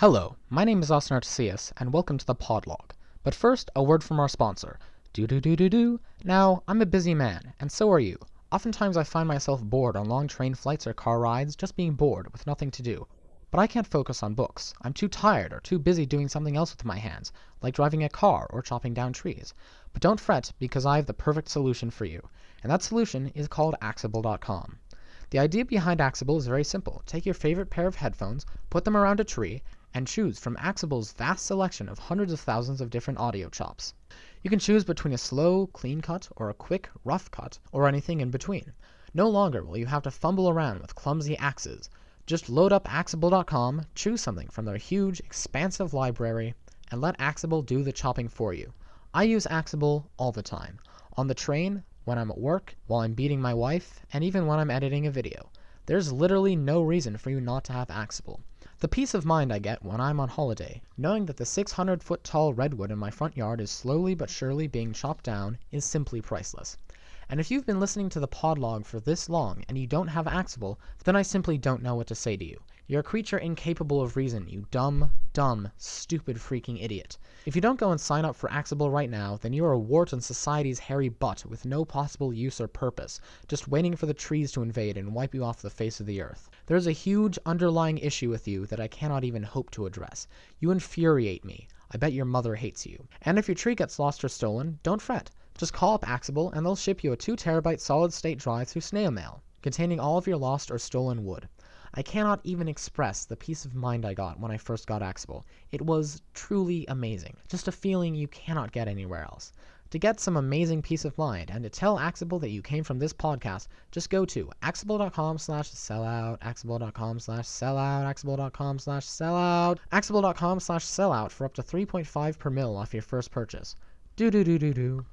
Hello, my name is Austin Artesius, and welcome to the Podlog. But first, a word from our sponsor. Do do do do do. Now, I'm a busy man, and so are you. Oftentimes I find myself bored on long train flights or car rides, just being bored, with nothing to do. But I can't focus on books. I'm too tired or too busy doing something else with my hands, like driving a car or chopping down trees. But don't fret, because I have the perfect solution for you. And that solution is called Axible.com. The idea behind Axible is very simple. Take your favorite pair of headphones, put them around a tree, and choose from Axible's vast selection of hundreds of thousands of different audio chops. You can choose between a slow, clean cut or a quick, rough cut, or anything in between. No longer will you have to fumble around with clumsy axes. Just load up Axible.com, choose something from their huge, expansive library, and let Axible do the chopping for you. I use Axible all the time. On the train, when I'm at work, while I'm beating my wife, and even when I'm editing a video. There's literally no reason for you not to have Axible. The peace of mind I get when I'm on holiday, knowing that the 600 foot tall redwood in my front yard is slowly but surely being chopped down, is simply priceless. And if you've been listening to the podlog for this long and you don't have Axible, then I simply don't know what to say to you. You're a creature incapable of reason, you dumb, dumb, stupid freaking idiot. If you don't go and sign up for Axible right now, then you are a wart on society's hairy butt with no possible use or purpose, just waiting for the trees to invade and wipe you off the face of the earth. There is a huge underlying issue with you that I cannot even hope to address. You infuriate me. I bet your mother hates you. And if your tree gets lost or stolen, don't fret. Just call up Axible and they'll ship you a 2 terabyte solid state drive through snail mail, containing all of your lost or stolen wood. I cannot even express the peace of mind I got when I first got Axible. It was truly amazing. Just a feeling you cannot get anywhere else. To get some amazing peace of mind and to tell Axible that you came from this podcast, just go to axible.com slash sellout, axible.com slash sellout, axible.com slash sellout, axible.com slash sellout for up to 3.5 per mil off your first purchase. Do do do do do.